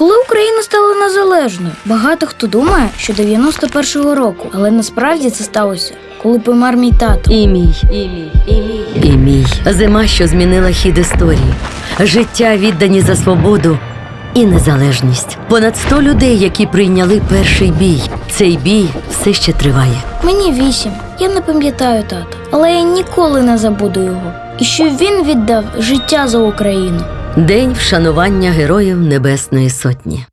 Коли Україна стала незалежною, багато хто думає, що 91-го року, але насправді це сталося, коли помер мій тато. І мій, і мій, і мій, і мій. Зима, що змінила хід історії. Життя віддані за свободу і незалежність. Понад 100 людей, які прийняли перший бій. Цей бій все ще триває. Мені вісім. Я не пам'ятаю тата, але я ніколи не забуду його. І що він віддав життя за Україну. День вшанування героїв Небесної Сотні.